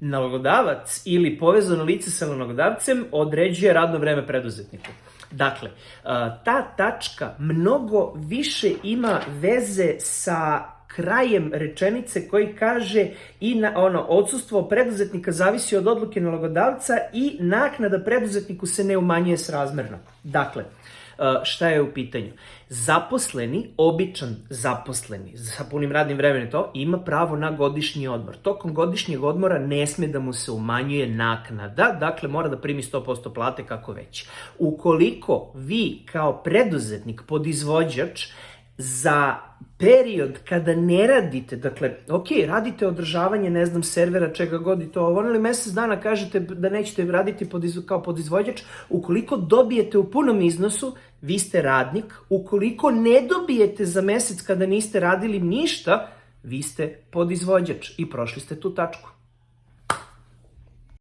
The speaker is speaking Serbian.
nalogodavac ili povezano lice sa nalogodavcem određuje radno vreme preduzetniku. Dakle, ta tačka mnogo više ima veze sa krajem rečenice koji kaže i na, ono, odsustvo preduzetnika zavisi od odluke nalogodavca i naknada preduzetniku se ne umanjuje srazmerno. Dakle, šta je u pitanju? Zaposleni, običan zaposleni, sa punim radnim vremenom to, ima pravo na godišnji odmor. Tokom godišnjeg odmora ne sme da mu se umanjuje naknada, dakle mora da primi 100% plate kako već. Ukoliko vi kao preduzetnik, podizvođač, za period kada ne radite, dakle, ok, radite održavanje, ne znam, servera, čega god i to, ovo, ali mesec dana kažete da nećete raditi pod, kao podizvođač, ukoliko dobijete u punom iznosu, vi ste radnik, ukoliko ne dobijete za mesec kada niste radili ništa, vi ste podizvođač i prošli ste tu tačku.